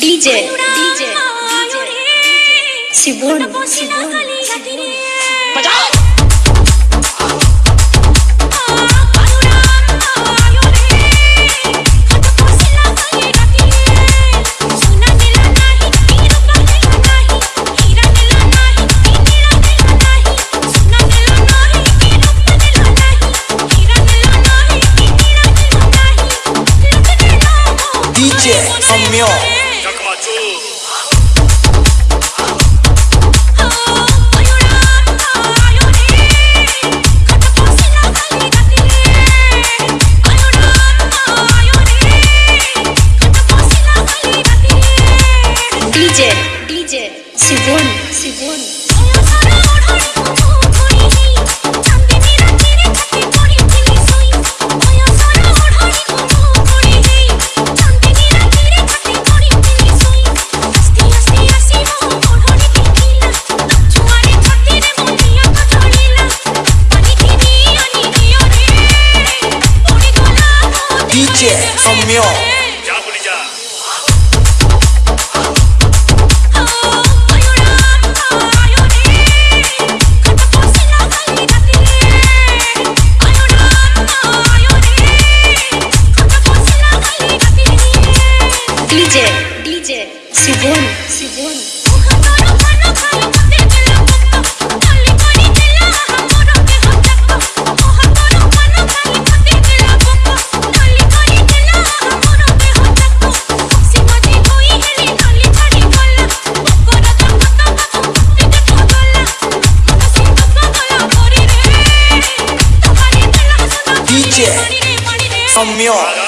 DJ DJ Sibun Sibun बजाओ DJ Samyo DJ DJ Sibun Sibun DJ Samyo DJ DJ Sibun Sibun DJ Samyo